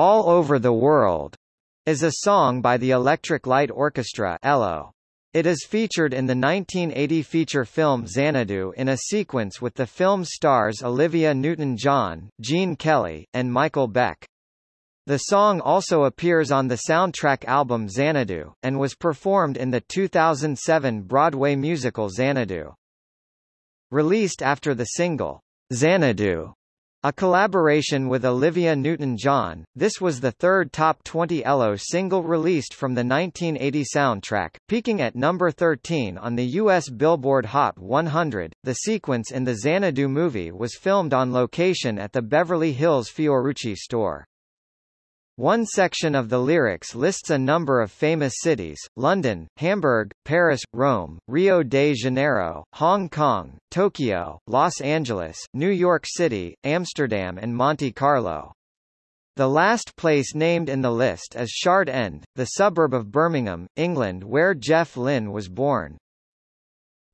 All Over the World is a song by the Electric Light Orchestra ELO. It is featured in the 1980 feature film Xanadu in a sequence with the film stars Olivia Newton-John, Gene Kelly, and Michael Beck. The song also appears on the soundtrack album Xanadu, and was performed in the 2007 Broadway musical Xanadu. Released after the single, Xanadu, a collaboration with Olivia Newton-John, this was the third top 20 ELO single released from the 1980 soundtrack, peaking at number 13 on the U.S. Billboard Hot 100. The sequence in the Xanadu movie was filmed on location at the Beverly Hills Fiorucci store. One section of the lyrics lists a number of famous cities, London, Hamburg, Paris, Rome, Rio de Janeiro, Hong Kong, Tokyo, Los Angeles, New York City, Amsterdam and Monte Carlo. The last place named in the list is Shard End, the suburb of Birmingham, England where Jeff Lynne was born.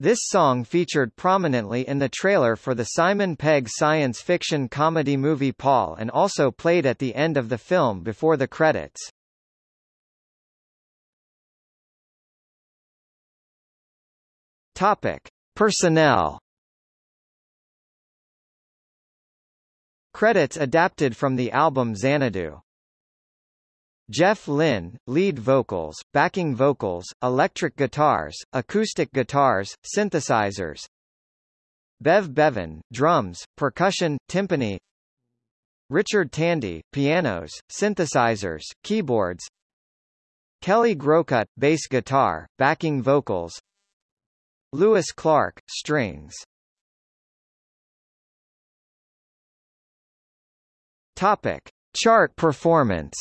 This song featured prominently in the trailer for the Simon Pegg science fiction comedy movie Paul and also played at the end of the film before the credits. Topic: Personnel Credits adapted from the album Xanadu Jeff Lynne, lead vocals, backing vocals, electric guitars, acoustic guitars, synthesizers. Bev Bevan, drums, percussion, timpani. Richard Tandy, pianos, synthesizers, keyboards. Kelly Groucutt, bass guitar, backing vocals. Louis Clark, strings. Topic: Chart performance.